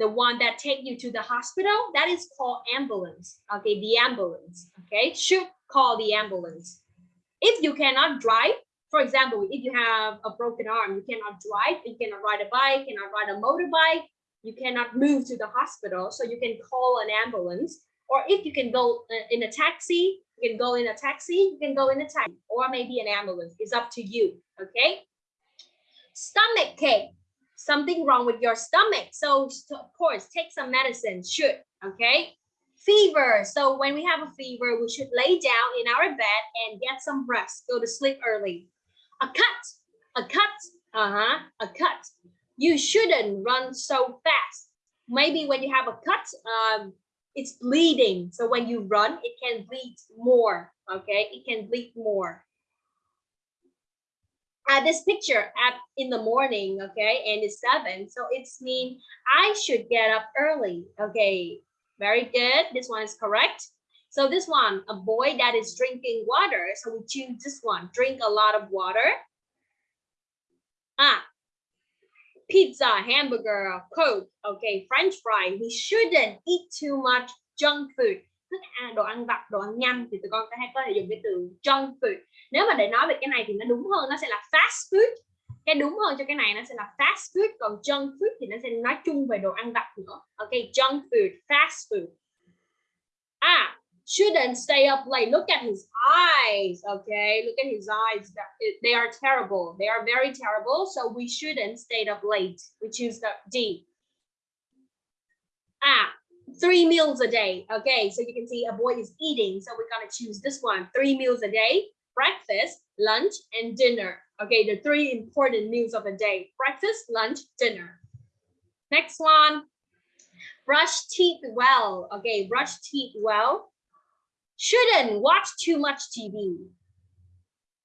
The one that take you to the hospital that is called ambulance okay the ambulance okay should call the ambulance if you cannot drive for example if you have a broken arm you cannot drive you cannot ride a bike you cannot ride a motorbike you cannot move to the hospital so you can call an ambulance or if you can go uh, in a taxi you can go in a taxi, you can go in a taxi, or maybe an ambulance. It's up to you. Okay. Stomach ache, something wrong with your stomach. So of course, take some medicine. Should okay. Fever. So when we have a fever, we should lay down in our bed and get some rest. Go to sleep early. A cut. A cut. Uh huh. A cut. You shouldn't run so fast. Maybe when you have a cut, um, it's bleeding. So when you run, it can bleed more. Okay, it can bleed more. Uh, this picture at in the morning, okay, and it's seven. So it's mean I should get up early. Okay, very good. This one is correct. So this one, a boy that is drinking water. So we choose this one, drink a lot of water. Ah, pizza, hamburger, coke, okay, french fry. We shouldn't eat too much junk food. Thức ăn, à, đồ ăn vặt, đồ ăn nhanh thì tụi con có thể có thể dùng cái từ junk food. Nếu mà để nói về cái này thì nó đúng hơn, nó sẽ là fast food. Cái đúng hơn cho cái này nó sẽ là fast food, còn junk food thì nó sẽ nói chung về đồ ăn vặt nữa. Ok, junk food, fast food. À, shouldn't stay up late. Look at his eyes. Okay, look at his eyes. They are terrible. They are very terrible. So we shouldn't stay up late. We choose the D. Ah, three meals a day. Okay, so you can see a boy is eating. So we're gonna choose this one. Three meals a day. Breakfast, lunch, and dinner. Okay, the three important meals of the day. Breakfast, lunch, dinner. Next one. Brush teeth well. Okay, brush teeth well shouldn't watch too much TV.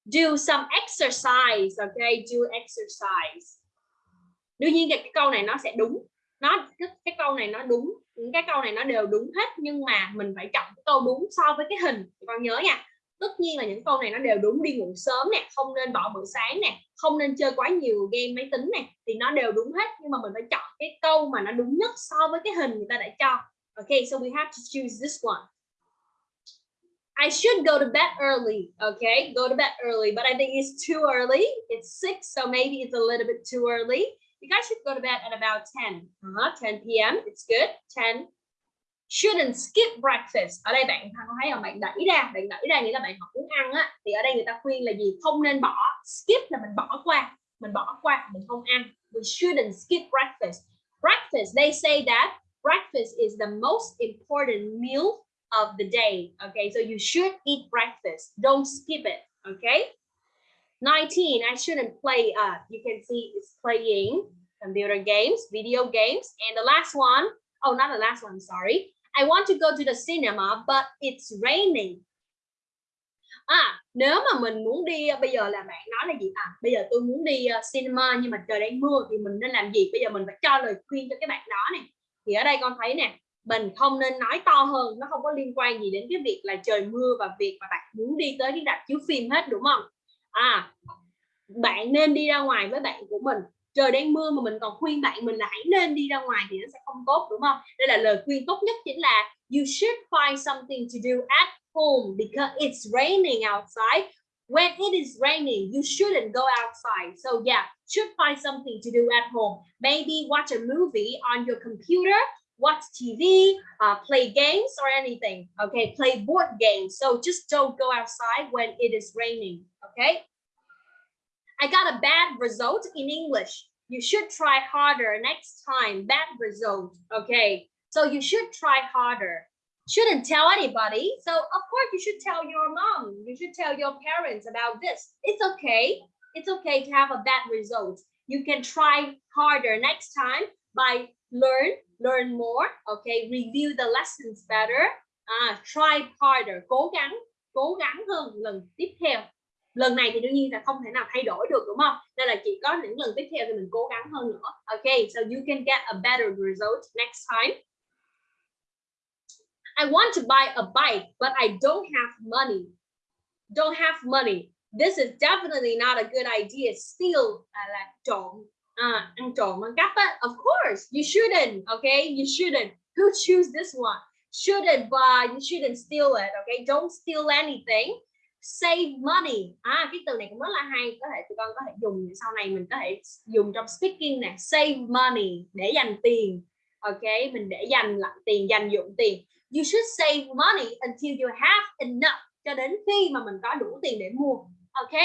Do some exercise, okay? Do exercise. Đương nhiên cái câu này nó sẽ đúng. Nó cái câu này nó đúng, những cái câu này nó đều đúng hết nhưng mà mình phải chọn cái câu đúng so với cái hình. Con nhớ nha. Tất nhiên là những câu này nó đều đúng đi ngủ sớm nè, không nên bỏ bữa sáng nè, không nên chơi quá nhiều game máy tính nè thì nó đều đúng hết nhưng mà mình phải chọn cái câu mà nó đúng nhất so với cái hình người ta đã cho. Okay, so we have to choose this one. I should go to bed early. Okay, go to bed early, but I think it's too early. It's six, so maybe it's a little bit too early. You guys should go to bed at about 10. Uh -huh, 10 p.m. It's good. 10. Shouldn't skip breakfast. Ở đây bạn có thấy không? Bạn đẩy ra, bạn đẩy ra nghĩa là bạn học muốn ăn á. Thì ở đây người ta khuyên là gì? Không nên bỏ. Skip là mình bỏ qua. Mình bỏ qua, mình không ăn. We shouldn't skip breakfast. Breakfast, they say that breakfast is the most important meal of the day. Okay, so you should eat breakfast. Don't skip it. Okay. 19. I shouldn't play. Uh, you can see it's playing computer games, video games, and the last one. Oh, not the last one. Sorry. I want to go to the cinema, but it's raining. À, nếu mà mình muốn đi à, bây giờ là bạn nói là gì à bây giờ tôi muốn đi uh, cinema nhưng mà trời đang mưa thì mình nên làm gì bây giờ mình phải cho lời khuyên cho cái bạn đó này thì ở đây con thấy nè mình không nên nói to hơn nó không có liên quan gì đến cái việc là trời mưa và việc mà bạn muốn đi tới cái rạp chiếu phim hết đúng không à bạn nên đi ra ngoài với bạn của mình. Trời đang mưa mà mình còn khuyên bạn mình là hãy nên đi ra ngoài thì nó sẽ không tốt, đúng không? Đây là lời khuyên tốt nhất chính là you should find something to do at home because it's raining outside. When it is raining, you shouldn't go outside. So, yeah, should find something to do at home. Maybe watch a movie on your computer. Watch tv uh, play games or anything okay play board games so just don't go outside when it is raining okay I got a bad result in English. You should try harder next time. Bad result. Okay. So you should try harder. Shouldn't tell anybody. So of course you should tell your mom. You should tell your parents about this. It's okay. It's okay to have a bad result. You can try harder next time by learn, learn more. Okay. Review the lessons better. Uh, try harder. Cố gắng, cố gắng hơn lần tiếp theo lần này thì đương nhiên là không thể nào thay đổi được đúng không nên là chỉ có những lần tiếp theo thì mình cố gắng hơn nữa okay so you can get a better result next time I want to buy a bike but I don't have money don't have money this is definitely not a good idea still à, là trộm à, ăn trộm ăn cắp á of course you shouldn't okay? You shouldn't. Who choose this one? Shouldn't buy you shouldn't steal it okay? Don't steal anything. Save money. À cái từ này cũng rất là hay. Có thể tụi con có thể dùng sau này mình có thể dùng trong speaking nè. Save money để dành tiền ok mình để dành lại tiền dành dụng tiền. You should save money until you have enough. Cho đến khi mà mình có đủ tiền để mua ok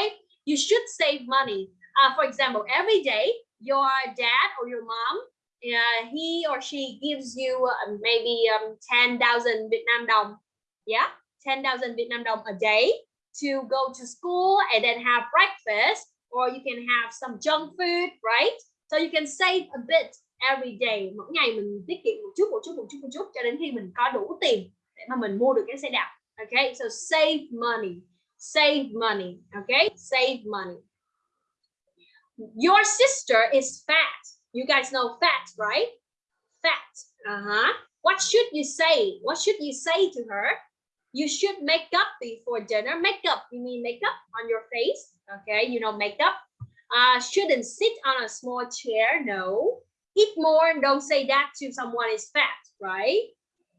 you should save money. Uh, for example every day your dad or your mom uh, he or she gives you uh, maybe um, 10,000 Vietnam đồng. Yeah 10,000 Vietnam đồng a day to go to school and then have breakfast or you can have some junk food right? So you can save a bit every day. Mỗi ngày mình tiết kiệm một chút một chút một chút một chút cho đến khi mình có đủ tiền để mà mình mua được cái xe đạp. Okay so save money save money okay? Save money. Your sister is fat. You guys know fat right? Fat. Uh-huh. What should you say? What should you say to her? You should make up before dinner. Makeup you mean makeup on your face? Okay you know makeup uh shouldn't sit on a small chair no. Eat more. Don't say that to someone is fat right?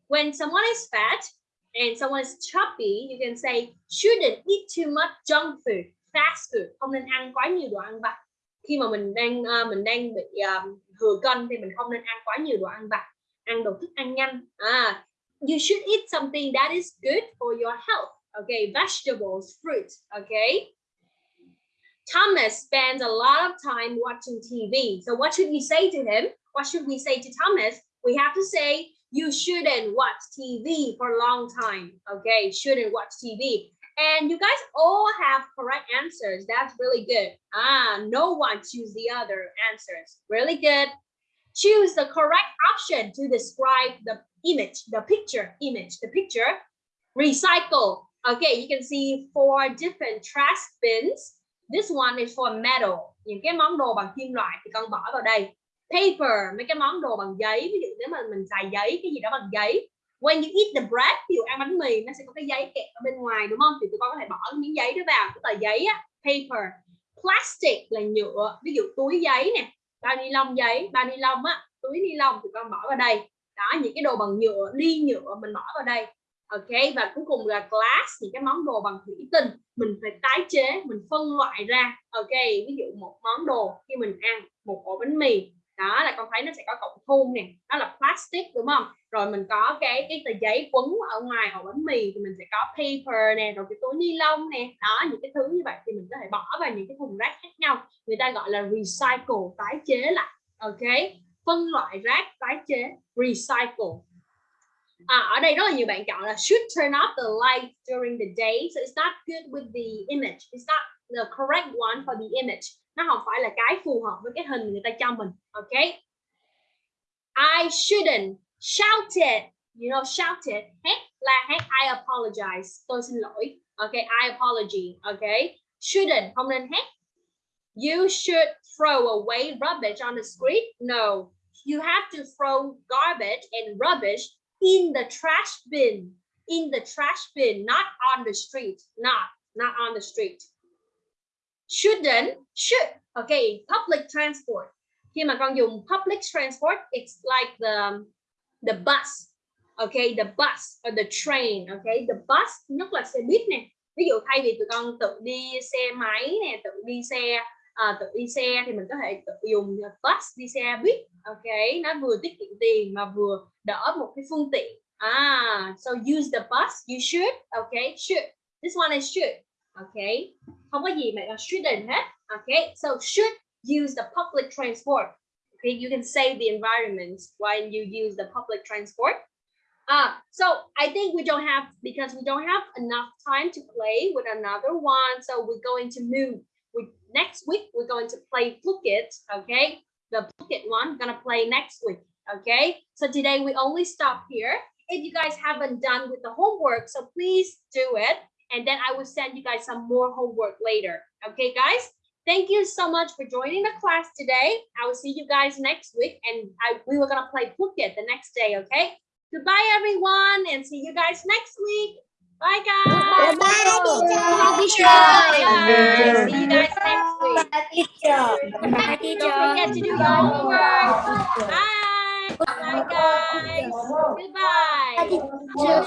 When someone is fat and someone is chubby you can say shouldn't eat too much junk food fast food. Không nên ăn quá nhiều đồ ăn vặt khi mà mình đang uh, mình đang bị uh, thừa cân thì mình không nên ăn quá nhiều đồ ăn vặt ăn đồ thức ăn nhanh à you should eat something that is good for your health. Okay, vegetables, fruits. Okay. Thomas spends a lot of time watching TV. So what should we say to him? What should we say to Thomas? We have to say you shouldn't watch TV for a long time. Okay, shouldn't watch TV. And you guys all have correct answers. That's really good. Ah, no one choose the other answers. Really good. Choose the correct option to describe the image, the picture, image, the picture. Recycle. Okay, you can see four different trash bins. This one is for metal. Những cái món đồ bằng kim loại thì con bỏ vào đây. Paper, mấy cái món đồ bằng giấy. Ví dụ nếu mà mình xài giấy, cái gì đó bằng giấy. When you eat the bread, ví dụ ăn bánh mì, nó sẽ có cái giấy kẹp ở bên ngoài đúng không? Thì tụi con có thể bỏ cái miếng giấy đó vào. cái tờ giấy á, paper. Plastic là nhựa, ví dụ túi giấy nè. Bao ni lông giấy, bao ni lông á, túi ni lông tụi con bỏ vào đây đó những cái đồ bằng nhựa ly nhựa mình bỏ vào đây ok và cuối cùng là glass những cái món đồ bằng thủy tinh mình phải tái chế mình phân loại ra ok ví dụ một món đồ khi mình ăn một ổ bánh mì đó là con thấy nó sẽ có cọng thun nè đó là plastic đúng không? Rồi mình có cái cái tờ giấy quấn ở ngoài hộp bánh mì thì mình sẽ có paper nè rồi cái túi ni lông nè. Đó những cái thứ như vậy thì mình có thể bỏ vào những cái thùng rác khác nhau. Người ta gọi là recycle tái chế lại ok? Phân loại rác tái chế recycle. À, ở đây rất là nhiều bạn chọn là should turn off the light during the day so it's not good with the image. It's not the correct one for the image. Nó không phải là cái phù hợp với cái hình người ta cho mình, ok? I shouldn't shout it. You know, shout it. Hét là hét I apologize. Tôi xin lỗi. Ok, I apology. Ok? Shouldn't. Không nên hét you should throw away rubbish on the street? No. You have to throw garbage and rubbish in the trash bin. In the trash bin, not on the street. Not not on the street shouldn't should okay public transport. Khi mà con dùng public transport it's like the the bus okay the bus or the train okay the bus nhất là xe buýt nè. Ví dụ thay vì tụi con tự đi xe máy nè tự đi xe à, tự đi xe thì mình có thể tự dùng bus đi xe buýt ok nó vừa tiết kiệm tiền mà vừa đỡ một cái phương tiện. Ah so use the bus you should okay should. This one is should. Okay không có gì mà shouldn't hết okay so should use the public transport okay you can save the environment while you use the public transport Ah, so I think we don't have because we don't have enough time to play with another one. So we're going to move. We next week we're going to play Blooket. Okay, the Blooket one gonna play next week. Okay, so today we only stop here. If you guys haven't done with the homework, so please do it, and then I will send you guys some more homework later. Okay, guys. Thank you so much for joining the class today. I will see you guys next week, and I we were gonna play Blooket the next day. Okay. Goodbye, everyone, and see you guys next week. Bye, guys. Bye, teacher. Bye. See you guys next week. Don't forget to do your homework. Bye. Bye, guys. Goodbye.